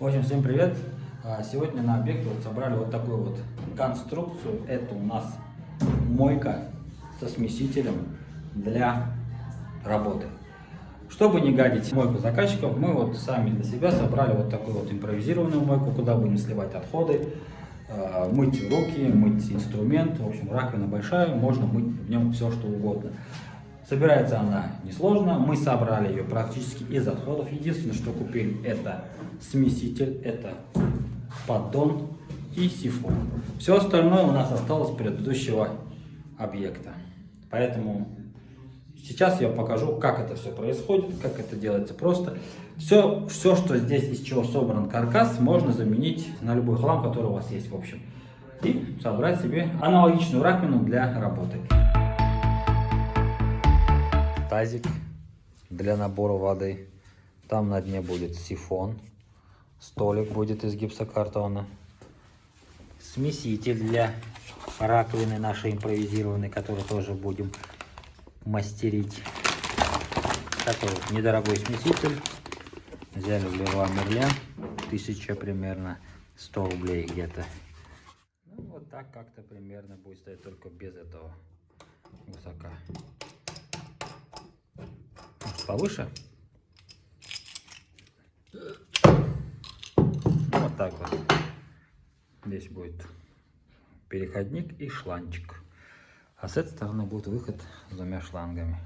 В общем, всем привет! А, Сегодня на объекте вот собрали вот такую вот конструкцию. Это у нас мойка со смесителем для работы. Чтобы не гадить мойку заказчиков, мы вот сами для себя собрали вот такую вот импровизированную мойку, куда будем сливать отходы, а, мыть руки, мыть инструмент. В общем, раковина большая, можно мыть в нем все что угодно. Собирается она несложно, мы собрали ее практически из отходов. Единственное, что купили, это смеситель, это поддон и сифон. Все остальное у нас осталось предыдущего объекта. Поэтому сейчас я покажу, как это все происходит, как это делается просто. Все, все, что здесь, из чего собран каркас, можно заменить на любой хлам, который у вас есть в общем. И собрать себе аналогичную раковину для работы тазик для набора воды. Там на дне будет сифон. Столик будет из гипсокартона. Смеситель для раковины нашей импровизированной, который тоже будем мастерить. Такой вот недорогой смеситель. Взяли в Леруа Мерлен. Тысяча примерно. 100 рублей где-то. Ну, вот так как-то примерно будет стоять, только без этого высока повыше. Вот так вот. Здесь будет переходник и шланчик. А с этой стороны будет выход с двумя шлангами.